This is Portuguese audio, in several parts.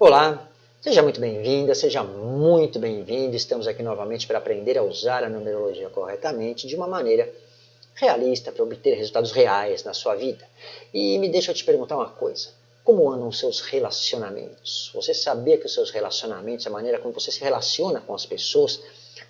Olá, seja muito bem-vinda, seja muito bem-vindo. Estamos aqui novamente para aprender a usar a numerologia corretamente de uma maneira realista para obter resultados reais na sua vida. E me deixa eu te perguntar uma coisa. Como andam os seus relacionamentos? Você sabia que os seus relacionamentos, a maneira como você se relaciona com as pessoas,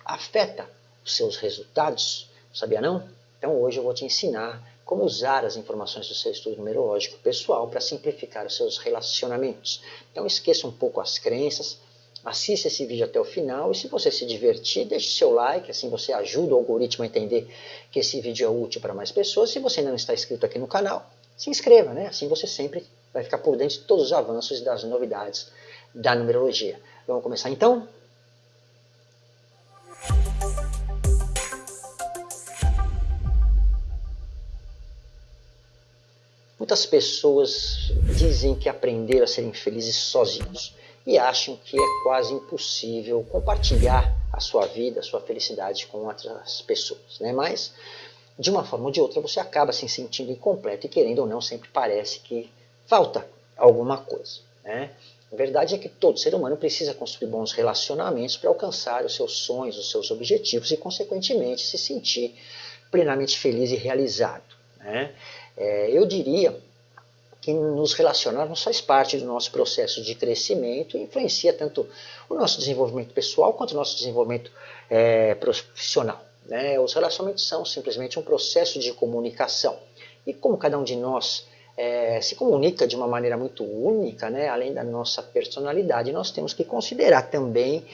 afeta os seus resultados? Sabia não? Então hoje eu vou te ensinar como usar as informações do seu estudo numerológico pessoal para simplificar os seus relacionamentos. Então esqueça um pouco as crenças, assista esse vídeo até o final e se você se divertir, deixe seu like, assim você ajuda o algoritmo a entender que esse vídeo é útil para mais pessoas. Se você não está inscrito aqui no canal, se inscreva, né? assim você sempre vai ficar por dentro de todos os avanços e das novidades da numerologia. Vamos começar então? Muitas pessoas dizem que aprenderam a serem felizes sozinhos e acham que é quase impossível compartilhar a sua vida, a sua felicidade com outras pessoas. Né? Mas, de uma forma ou de outra, você acaba se sentindo incompleto e, querendo ou não, sempre parece que falta alguma coisa. Né? A verdade é que todo ser humano precisa construir bons relacionamentos para alcançar os seus sonhos, os seus objetivos e, consequentemente, se sentir plenamente feliz e realizado. Né? É, eu diria que nos relacionarmos faz parte do nosso processo de crescimento e influencia tanto o nosso desenvolvimento pessoal quanto o nosso desenvolvimento é, profissional. Né? Os relacionamentos são simplesmente um processo de comunicação. E como cada um de nós é, se comunica de uma maneira muito única, né? além da nossa personalidade, nós temos que considerar também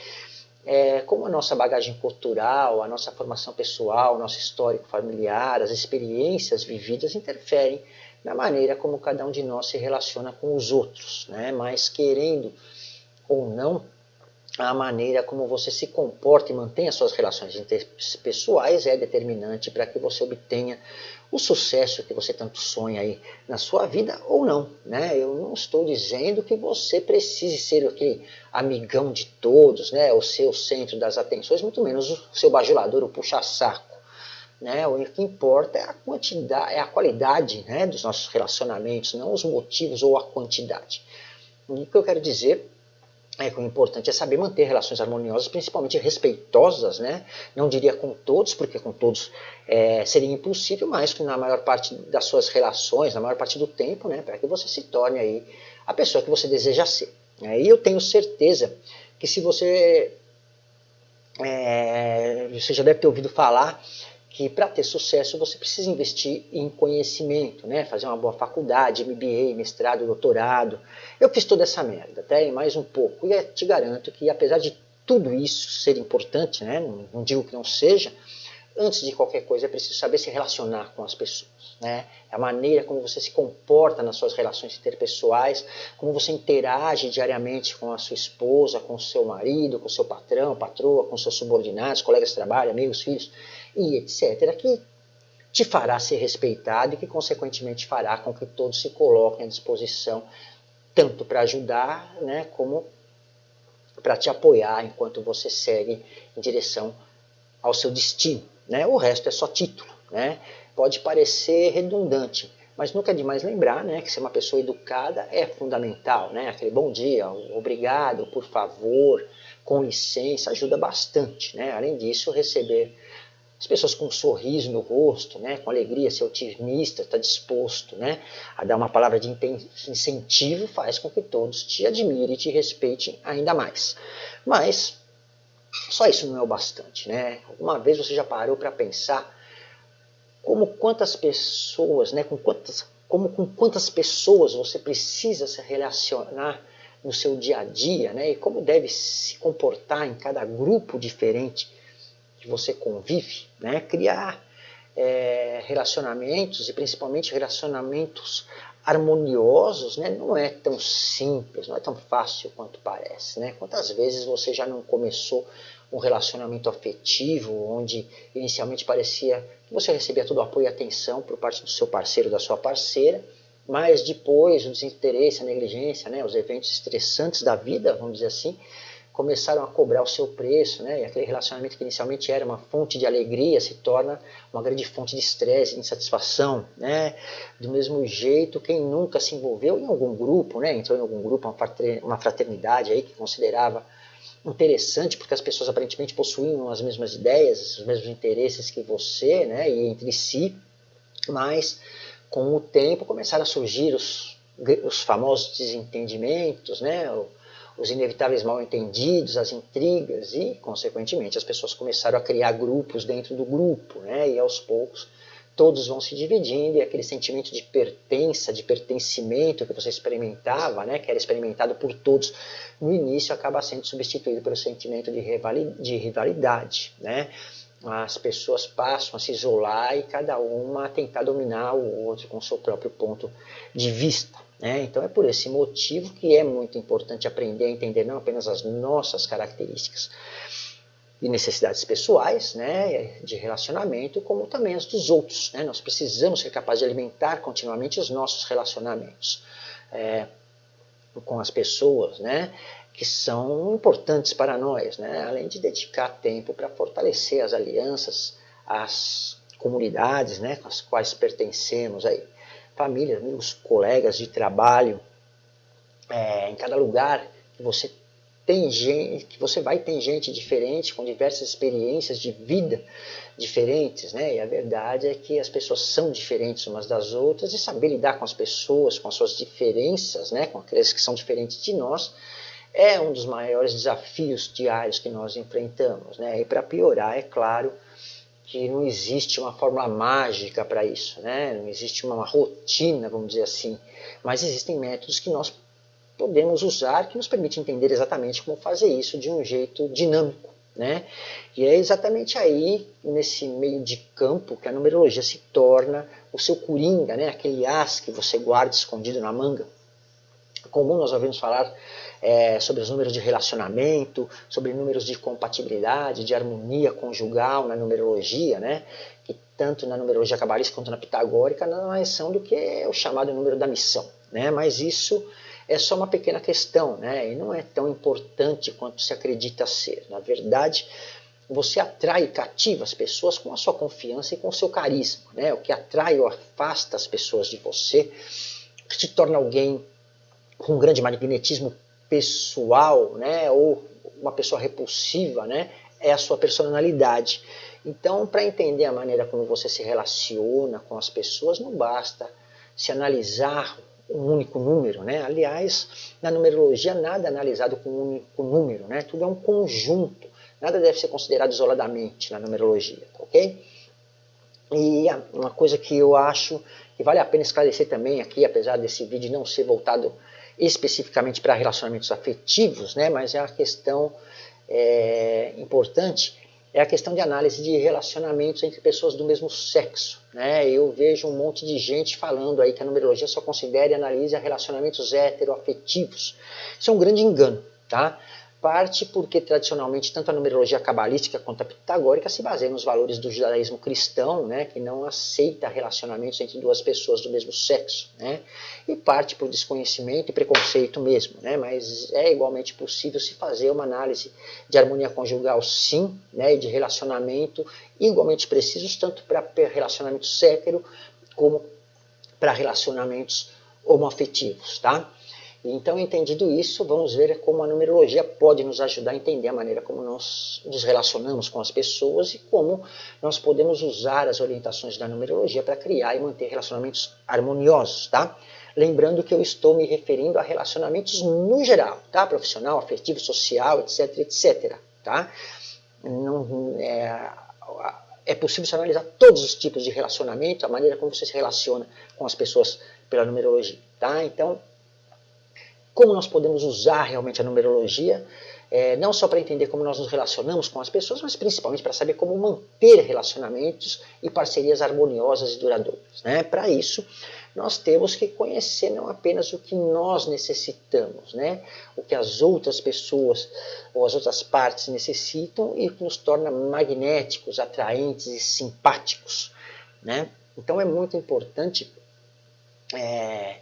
é, como a nossa bagagem cultural, a nossa formação pessoal, nosso histórico familiar, as experiências vividas interferem na maneira como cada um de nós se relaciona com os outros, né? mas querendo ou não, a maneira como você se comporta e mantém as suas relações interpessoais é determinante para que você obtenha o sucesso que você tanto sonha aí na sua vida ou não. Né? Eu não estou dizendo que você precise ser aquele amigão de todos, né? o seu centro das atenções, muito menos o seu bajulador, o puxa-saco. Né? O que importa é a quantidade, é a qualidade né, dos nossos relacionamentos, não os motivos ou a quantidade. o que eu quero dizer é que o importante é saber manter relações harmoniosas, principalmente respeitosas, né? Não diria com todos, porque com todos é, seria impossível, mas na maior parte das suas relações, na maior parte do tempo, né? Para que você se torne aí a pessoa que você deseja ser. E eu tenho certeza que se você, é, você já deve ter ouvido falar que para ter sucesso você precisa investir em conhecimento, né? fazer uma boa faculdade, MBA, mestrado, doutorado. Eu fiz toda essa merda, até mais um pouco, e te garanto que apesar de tudo isso ser importante, né? não, não digo que não seja, antes de qualquer coisa é preciso saber se relacionar com as pessoas. Né? É a maneira como você se comporta nas suas relações interpessoais, como você interage diariamente com a sua esposa, com o seu marido, com o seu patrão, patroa, com seus subordinados, colegas de trabalho, amigos, filhos e etc., que te fará ser respeitado e que, consequentemente, fará com que todos se coloquem à disposição, tanto para ajudar, né, como para te apoiar enquanto você segue em direção ao seu destino. Né? O resto é só título. Né? Pode parecer redundante, mas nunca é demais lembrar né, que ser uma pessoa educada é fundamental. Né? Aquele bom dia, obrigado, por favor, com licença, ajuda bastante. Né? Além disso, receber as pessoas com um sorriso no rosto, né, com alegria, ser otimista, está disposto né, a dar uma palavra de incentivo, faz com que todos te admirem e te respeitem ainda mais. Mas só isso não é o bastante. Né? Uma vez você já parou para pensar como quantas pessoas, né, com quantas, como com quantas pessoas você precisa se relacionar no seu dia a dia, né, e como deve se comportar em cada grupo diferente que você convive, né? criar é, relacionamentos e principalmente relacionamentos harmoniosos, né? não é tão simples, não é tão fácil quanto parece. Né? Quantas vezes você já não começou um relacionamento afetivo, onde inicialmente parecia que você recebia todo o apoio e atenção por parte do seu parceiro, da sua parceira, mas depois o desinteresse, a negligência, né? os eventos estressantes da vida, vamos dizer assim, começaram a cobrar o seu preço, né? E aquele relacionamento que inicialmente era uma fonte de alegria se torna uma grande fonte de estresse, de insatisfação, né? Do mesmo jeito, quem nunca se envolveu em algum grupo, né? Entrou em algum grupo, uma fraternidade aí que considerava interessante porque as pessoas aparentemente possuíam as mesmas ideias, os mesmos interesses que você, né? E entre si, mas com o tempo começaram a surgir os, os famosos desentendimentos, né? Os inevitáveis mal-entendidos, as intrigas e, consequentemente, as pessoas começaram a criar grupos dentro do grupo, né? E aos poucos todos vão se dividindo e aquele sentimento de pertença, de pertencimento que você experimentava, né, que era experimentado por todos no início, acaba sendo substituído pelo sentimento de rivalidade. Né? As pessoas passam a se isolar e cada uma a tentar dominar o outro com o seu próprio ponto de vista. Né? Então é por esse motivo que é muito importante aprender a entender não apenas as nossas características e necessidades pessoais, né, de relacionamento, como também as dos outros. Né? Nós precisamos ser capazes de alimentar continuamente os nossos relacionamentos é, com as pessoas, né, que são importantes para nós, né? além de dedicar tempo para fortalecer as alianças, as comunidades né, com as quais pertencemos aí família, amigos, colegas de trabalho, é, em cada lugar que você tem gente, que você vai ter gente diferente, com diversas experiências de vida diferentes, né? E a verdade é que as pessoas são diferentes umas das outras e saber lidar com as pessoas, com as suas diferenças, né? Com aqueles que são diferentes de nós, é um dos maiores desafios diários que nós enfrentamos, né? E para piorar, é claro, que não existe uma fórmula mágica para isso, né? não existe uma rotina, vamos dizer assim, mas existem métodos que nós podemos usar que nos permitem entender exatamente como fazer isso de um jeito dinâmico. Né? E é exatamente aí, nesse meio de campo, que a numerologia se torna o seu coringa, né? aquele as que você guarda escondido na manga. Comum nós ouvimos falar é, sobre os números de relacionamento, sobre números de compatibilidade, de harmonia conjugal na numerologia, né? que tanto na numerologia cabalística quanto na pitagórica não é são do que o chamado número da missão. Né? Mas isso é só uma pequena questão, né? e não é tão importante quanto se acredita ser. Na verdade, você atrai e cativa as pessoas com a sua confiança e com o seu carisma. Né? O que atrai ou afasta as pessoas de você, que te torna alguém com um grande magnetismo pessoal, né, ou uma pessoa repulsiva, né, é a sua personalidade. Então, para entender a maneira como você se relaciona com as pessoas, não basta se analisar um único número, né? Aliás, na numerologia nada é analisado com um único número, né? Tudo é um conjunto. Nada deve ser considerado isoladamente na numerologia, tá ok? E uma coisa que eu acho que vale a pena esclarecer também aqui, apesar desse vídeo não ser voltado especificamente para relacionamentos afetivos, né, mas é uma questão é, importante, é a questão de análise de relacionamentos entre pessoas do mesmo sexo. Né? Eu vejo um monte de gente falando aí que a numerologia só considera e analisa relacionamentos heteroafetivos. Isso é um grande engano. Tá? Parte porque tradicionalmente tanto a numerologia cabalística quanto a pitagórica se baseiam nos valores do judaísmo cristão, né, que não aceita relacionamentos entre duas pessoas do mesmo sexo, né, e parte por desconhecimento e preconceito mesmo, né, mas é igualmente possível se fazer uma análise de harmonia conjugal sim, né, e de relacionamento igualmente precisos tanto para relacionamentos sétero como para relacionamentos homoafetivos, tá? Então, entendido isso, vamos ver como a numerologia pode nos ajudar a entender a maneira como nós nos relacionamos com as pessoas e como nós podemos usar as orientações da numerologia para criar e manter relacionamentos harmoniosos, tá? Lembrando que eu estou me referindo a relacionamentos no geral, tá? Profissional, afetivo, social, etc, etc, tá? Não, é, é possível analisar todos os tipos de relacionamento, a maneira como você se relaciona com as pessoas pela numerologia, tá? Então, como nós podemos usar realmente a numerologia, é, não só para entender como nós nos relacionamos com as pessoas, mas principalmente para saber como manter relacionamentos e parcerias harmoniosas e duradouras. Né? Para isso, nós temos que conhecer não apenas o que nós necessitamos, né? o que as outras pessoas ou as outras partes necessitam e o que nos torna magnéticos, atraentes e simpáticos. Né? Então é muito importante é,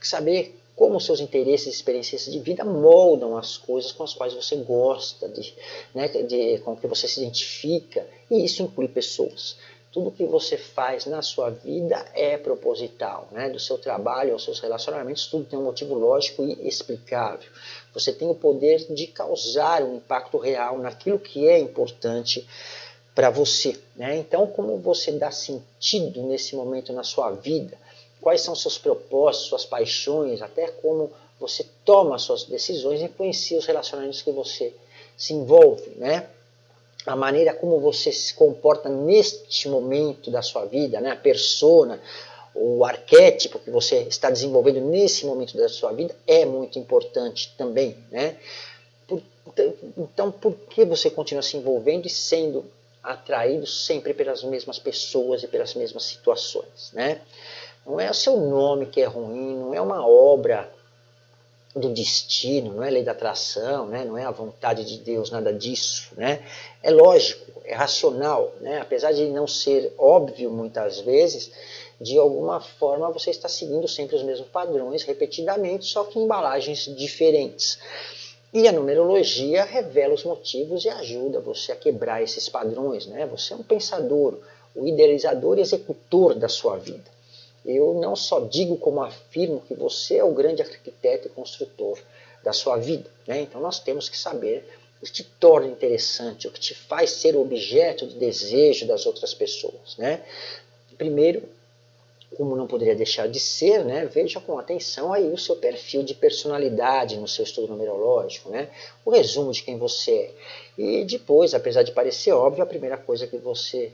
saber como seus interesses e experiências de vida moldam as coisas com as quais você gosta, de, né, de, com que você se identifica, e isso inclui pessoas. Tudo que você faz na sua vida é proposital, né? do seu trabalho aos seus relacionamentos, tudo tem um motivo lógico e explicável. Você tem o poder de causar um impacto real naquilo que é importante para você. Né? Então, como você dá sentido nesse momento na sua vida? Quais são seus propósitos, suas paixões, até como você toma suas decisões influencia os relacionamentos que você se envolve, né? A maneira como você se comporta neste momento da sua vida, né? A persona, o arquétipo que você está desenvolvendo nesse momento da sua vida é muito importante também, né? Por, então, por que você continua se envolvendo e sendo atraído sempre pelas mesmas pessoas e pelas mesmas situações, né? Não é o seu nome que é ruim, não é uma obra do destino, não é lei da atração, né? não é a vontade de Deus, nada disso. Né? É lógico, é racional, né? apesar de não ser óbvio muitas vezes, de alguma forma você está seguindo sempre os mesmos padrões repetidamente, só que em embalagens diferentes. E a numerologia revela os motivos e ajuda você a quebrar esses padrões. Né? Você é um pensador, o idealizador e executor da sua vida. Eu não só digo como afirmo que você é o grande arquiteto e construtor da sua vida. Né? Então nós temos que saber o que te torna interessante, o que te faz ser objeto de desejo das outras pessoas. Né? Primeiro, como não poderia deixar de ser, né, veja com atenção aí o seu perfil de personalidade no seu estudo numerológico, né, o resumo de quem você é. E depois, apesar de parecer óbvio, a primeira coisa que você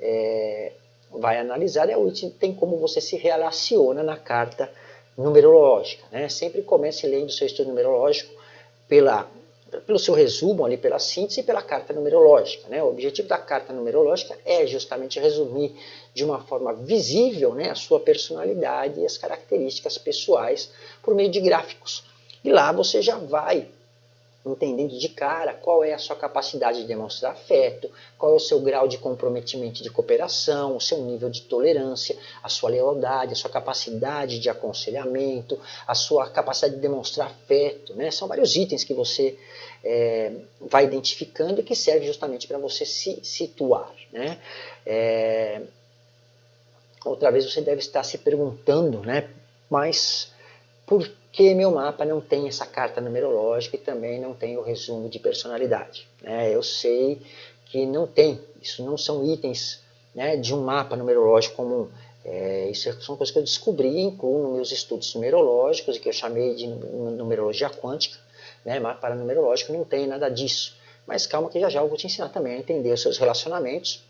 é, vai analisar é o item como você se relaciona na carta numerológica. Né? Sempre comece lendo o seu estudo numerológico pela pelo seu resumo, ali pela síntese e pela carta numerológica. Né? O objetivo da carta numerológica é justamente resumir de uma forma visível né, a sua personalidade e as características pessoais por meio de gráficos. E lá você já vai entendendo de cara qual é a sua capacidade de demonstrar afeto, qual é o seu grau de comprometimento de cooperação, o seu nível de tolerância, a sua lealdade, a sua capacidade de aconselhamento, a sua capacidade de demonstrar afeto. Né? São vários itens que você é, vai identificando e que serve justamente para você se situar. Né? É, outra vez você deve estar se perguntando, né? mas por que meu mapa não tem essa carta numerológica e também não tem o resumo de personalidade. Né? Eu sei que não tem, isso não são itens né, de um mapa numerológico comum. É, isso são coisas que eu descobri e incluo nos meus estudos numerológicos que eu chamei de numerologia quântica. Né, mapa numerológico não tem nada disso. Mas calma que já já eu vou te ensinar também a entender os seus relacionamentos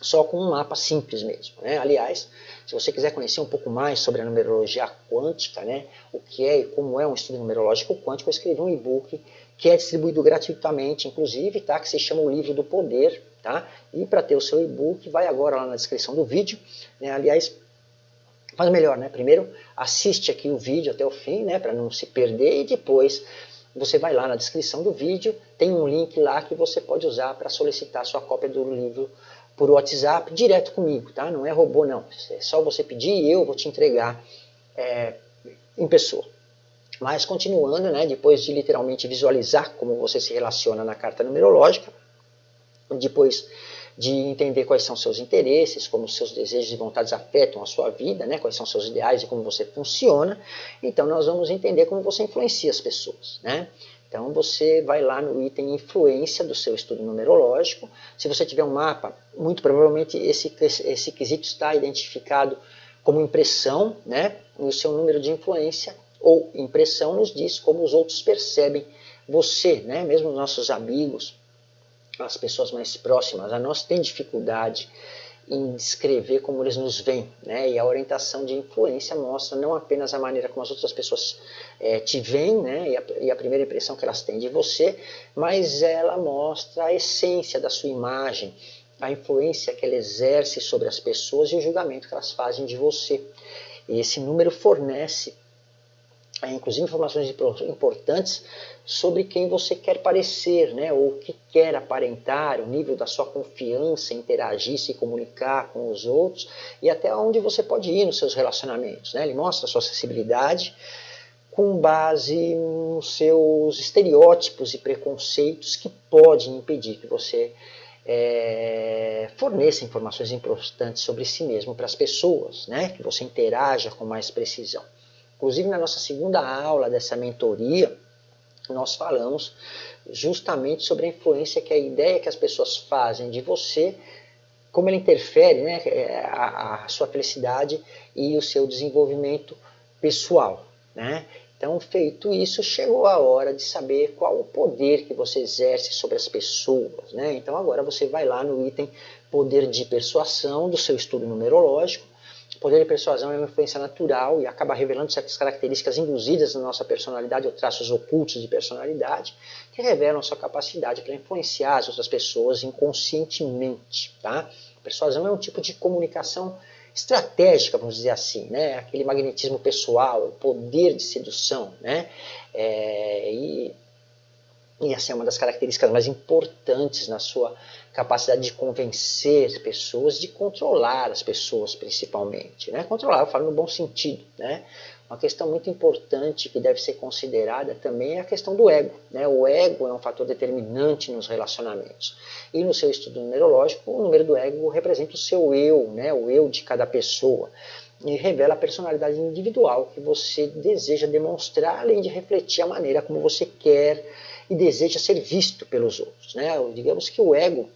só com um mapa simples mesmo. Né? Aliás, se você quiser conhecer um pouco mais sobre a numerologia quântica, né, o que é e como é um estudo numerológico quântico, eu escrevi um e-book que é distribuído gratuitamente, inclusive, tá, que se chama o Livro do Poder. Tá? E para ter o seu e-book, vai agora lá na descrição do vídeo. Né? Aliás, faz melhor, né? Primeiro, assiste aqui o vídeo até o fim, né, para não se perder, e depois você vai lá na descrição do vídeo, tem um link lá que você pode usar para solicitar sua cópia do livro por WhatsApp direto comigo, tá? Não é robô não, é só você pedir e eu vou te entregar é, em pessoa. Mas continuando, né, depois de literalmente visualizar como você se relaciona na carta numerológica, depois de entender quais são seus interesses, como seus desejos e vontades afetam a sua vida, né, quais são seus ideais e como você funciona, então nós vamos entender como você influencia as pessoas. Né? Então você vai lá no item influência do seu estudo numerológico. Se você tiver um mapa, muito provavelmente esse, esse quesito está identificado como impressão, né? o seu número de influência ou impressão nos diz como os outros percebem você, né? mesmo os nossos amigos, as pessoas mais próximas, a nós tem dificuldade em descrever como eles nos veem. Né? E a orientação de influência mostra não apenas a maneira como as outras pessoas é, te veem, né? E a, e, a, primeira impressão que elas têm de você, mas ela mostra a essência da sua imagem, a influência que ela exerce sobre as pessoas e o julgamento que elas fazem de você. E esse número fornece inclusive informações importantes sobre quem você quer parecer, né, ou o que quer aparentar, o nível da sua confiança interagir, se comunicar com os outros e até onde você pode ir nos seus relacionamentos. Né? Ele mostra a sua acessibilidade, com base nos seus estereótipos e preconceitos que podem impedir que você é, forneça informações importantes sobre si mesmo para as pessoas, né? que você interaja com mais precisão. Inclusive, na nossa segunda aula dessa mentoria, nós falamos justamente sobre a influência que a ideia que as pessoas fazem de você, como ela interfere né, é, a, a sua felicidade e o seu desenvolvimento pessoal. Né? Então, feito isso, chegou a hora de saber qual o poder que você exerce sobre as pessoas. Né? Então, agora você vai lá no item poder de persuasão do seu estudo numerológico. O poder de persuasão é uma influência natural e acaba revelando certas características induzidas na nossa personalidade ou traços ocultos de personalidade que revelam sua capacidade para influenciar as outras pessoas inconscientemente. Tá? persuasão é um tipo de comunicação estratégica, vamos dizer assim, né? aquele magnetismo pessoal, o poder de sedução. Né? É, e, e essa é uma das características mais importantes na sua capacidade de convencer pessoas, de controlar as pessoas principalmente. Né? Controlar, eu falo no bom sentido. Né? Uma questão muito importante que deve ser considerada também é a questão do ego. Né? O ego é um fator determinante nos relacionamentos. E no seu estudo numerológico, o número do ego representa o seu eu, né? o eu de cada pessoa. E revela a personalidade individual que você deseja demonstrar, além de refletir a maneira como você quer e deseja ser visto pelos outros. Né? Digamos que o ego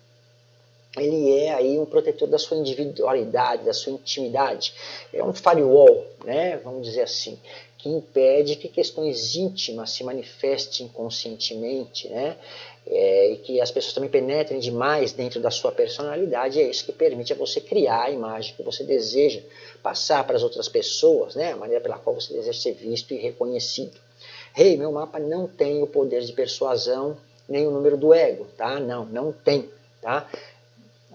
ele é aí um protetor da sua individualidade, da sua intimidade. É um firewall, né, vamos dizer assim, que impede que questões íntimas se manifestem inconscientemente, né, é, e que as pessoas também penetrem demais dentro da sua personalidade, é isso que permite a você criar a imagem que você deseja passar para as outras pessoas, né, a maneira pela qual você deseja ser visto e reconhecido. Rei, hey, meu mapa não tem o poder de persuasão, nem o número do ego, tá? Não, não tem, tá?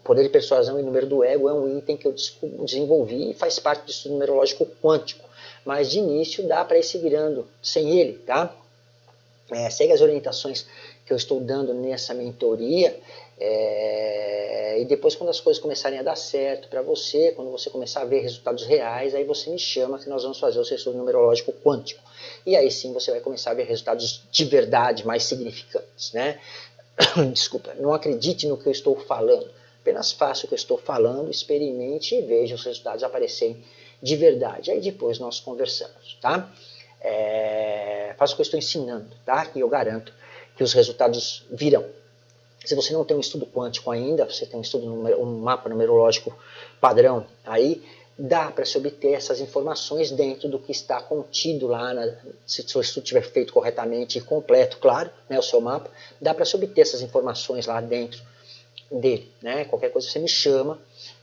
poder de persuasão e número do ego é um item que eu desenvolvi e faz parte do estudo numerológico quântico. Mas de início dá para ir se virando sem ele, tá? É, segue as orientações que eu estou dando nessa mentoria é, e depois quando as coisas começarem a dar certo para você, quando você começar a ver resultados reais, aí você me chama que nós vamos fazer o seu numerológico quântico. E aí sim você vai começar a ver resultados de verdade mais significantes, né? Desculpa, não acredite no que eu estou falando Apenas faça o que eu estou falando, experimente e veja os resultados aparecerem de verdade. Aí depois nós conversamos, tá? É, faça o que eu estou ensinando, tá? Que eu garanto que os resultados virão. Se você não tem um estudo quântico ainda, você tem um estudo, um mapa numerológico padrão aí, dá para se obter essas informações dentro do que está contido lá, na, se o seu estudo estiver feito corretamente e completo, claro, né, o seu mapa, dá para se obter essas informações lá dentro dele. Né? Qualquer coisa você me chama,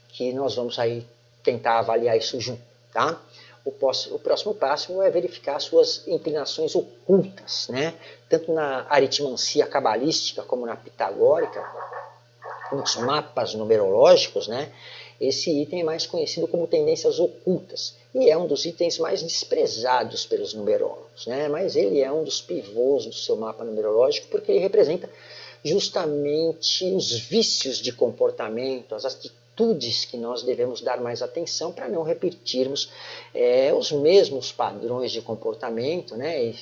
que nós vamos aí tentar avaliar isso junto. Tá? O, próximo, o próximo passo é verificar suas inclinações ocultas, né? tanto na aritmancia cabalística como na pitagórica, nos mapas numerológicos, né? esse item é mais conhecido como tendências ocultas e é um dos itens mais desprezados pelos numerólogos, né? mas ele é um dos pivôs do seu mapa numerológico porque ele representa justamente os vícios de comportamento, as atitudes que nós devemos dar mais atenção para não repetirmos é, os mesmos padrões de comportamento, né,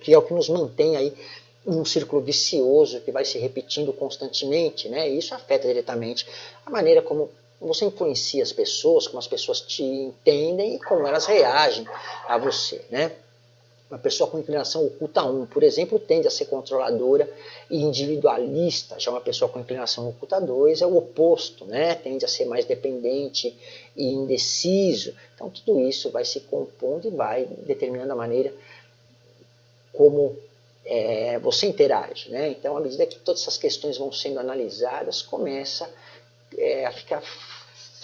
que é o que nos mantém aí um círculo vicioso que vai se repetindo constantemente, né, e isso afeta diretamente a maneira como você influencia as pessoas, como as pessoas te entendem e como elas reagem a você, né. Uma pessoa com inclinação oculta 1, por exemplo, tende a ser controladora e individualista. Já uma pessoa com inclinação oculta 2 é o oposto, né? tende a ser mais dependente e indeciso. Então tudo isso vai se compondo e vai determinando a maneira como é, você interage. Né? Então, à medida que todas essas questões vão sendo analisadas, começa é, a ficar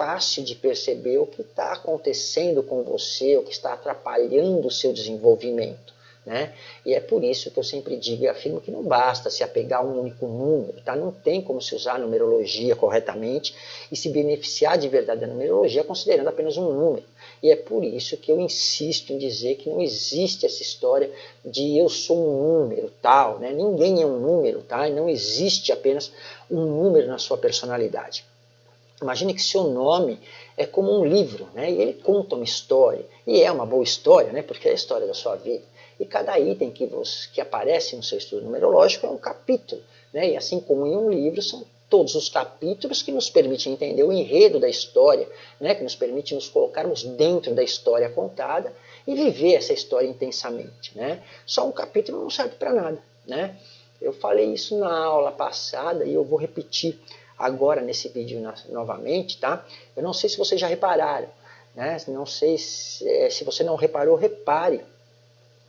fácil de perceber o que está acontecendo com você, o que está atrapalhando o seu desenvolvimento. Né? E é por isso que eu sempre digo e afirmo que não basta se apegar a um único número, tá? não tem como se usar a numerologia corretamente e se beneficiar de verdade da numerologia considerando apenas um número. E é por isso que eu insisto em dizer que não existe essa história de eu sou um número tal, né? ninguém é um número, tá? e não existe apenas um número na sua personalidade. Imagine que seu nome é como um livro, né? e ele conta uma história, e é uma boa história, né? porque é a história da sua vida. E cada item que, você, que aparece no seu estudo numerológico é um capítulo. Né? E assim como em um livro, são todos os capítulos que nos permitem entender o enredo da história, né? que nos permite nos colocarmos dentro da história contada e viver essa história intensamente. Né? Só um capítulo não serve para nada. Né? Eu falei isso na aula passada e eu vou repetir agora nesse vídeo novamente, tá? Eu não sei se vocês já repararam, né? Não sei se, é, se você não reparou, repare.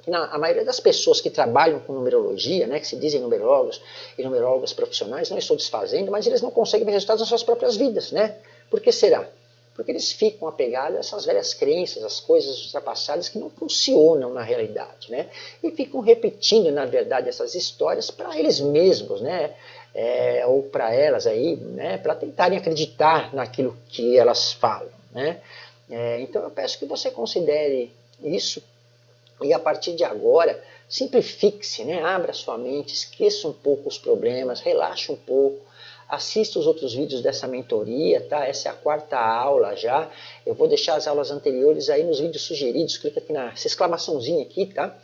Na, a maioria das pessoas que trabalham com numerologia, né, que se dizem numerólogos e numerólogos profissionais, não estou desfazendo, mas eles não conseguem ver resultados nas suas próprias vidas, né? Por que será? Porque eles ficam apegados a essas velhas crenças, as coisas ultrapassadas que não funcionam na realidade, né? E ficam repetindo, na verdade, essas histórias para eles mesmos, né? É, ou para elas aí, né? Para tentarem acreditar naquilo que elas falam, né? É, então eu peço que você considere isso e a partir de agora simplifique-se, né? Abra sua mente, esqueça um pouco os problemas, relaxe um pouco, assista os outros vídeos dessa mentoria, tá? Essa é a quarta aula já. Eu vou deixar as aulas anteriores aí nos vídeos sugeridos. Clica aqui nessa exclamaçãozinha aqui, tá?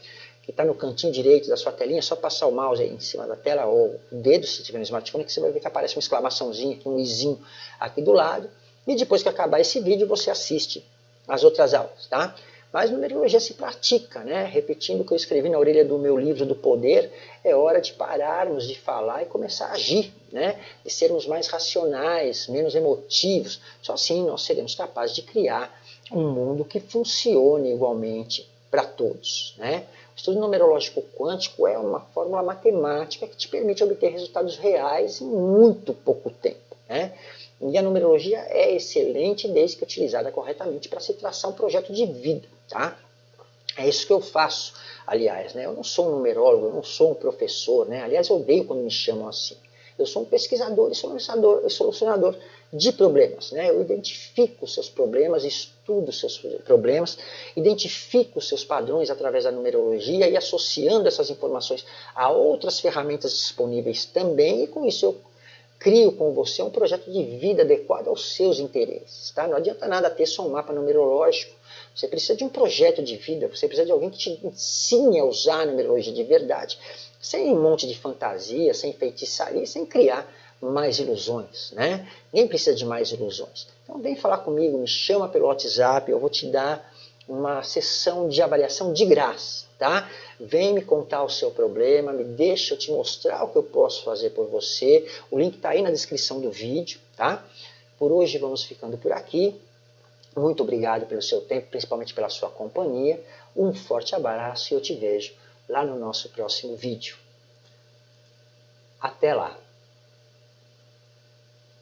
Que está no cantinho direito da sua telinha. É só passar o mouse aí em cima da tela ou o dedo, se tiver no smartphone, que você vai ver que aparece uma exclamaçãozinha um izinho aqui do lado. E depois que acabar esse vídeo, você assiste as outras aulas, tá? Mas numerologia se pratica, né? Repetindo o que eu escrevi na orelha do meu livro do poder, é hora de pararmos de falar e começar a agir, né? De sermos mais racionais, menos emotivos. Só assim nós seremos capazes de criar um mundo que funcione igualmente para todos, né? Estudo numerológico quântico é uma fórmula matemática que te permite obter resultados reais em muito pouco tempo, né? E a numerologia é excelente desde que utilizada corretamente para se traçar um projeto de vida, tá? É isso que eu faço, aliás, né? Eu não sou um numerólogo, eu não sou um professor, né? Aliás, eu odeio quando me chamam assim. Eu sou um pesquisador e solucionador, solucionador de problemas, né? Eu identifico os seus problemas, estudo os seus problemas, identifico os seus padrões através da numerologia e associando essas informações a outras ferramentas disponíveis também, e com isso eu crio com você um projeto de vida adequado aos seus interesses. Tá? Não adianta nada ter só um mapa numerológico. Você precisa de um projeto de vida, você precisa de alguém que te ensine a usar a numerologia de verdade, sem um monte de fantasia, sem feitiçaria, sem criar mais ilusões. Né? Ninguém precisa de mais ilusões. Então vem falar comigo, me chama pelo WhatsApp, eu vou te dar uma sessão de avaliação de graça tá? Vem me contar o seu problema, me deixa eu te mostrar o que eu posso fazer por você. O link está aí na descrição do vídeo, tá? Por hoje vamos ficando por aqui. Muito obrigado pelo seu tempo, principalmente pela sua companhia. Um forte abraço e eu te vejo lá no nosso próximo vídeo. Até lá!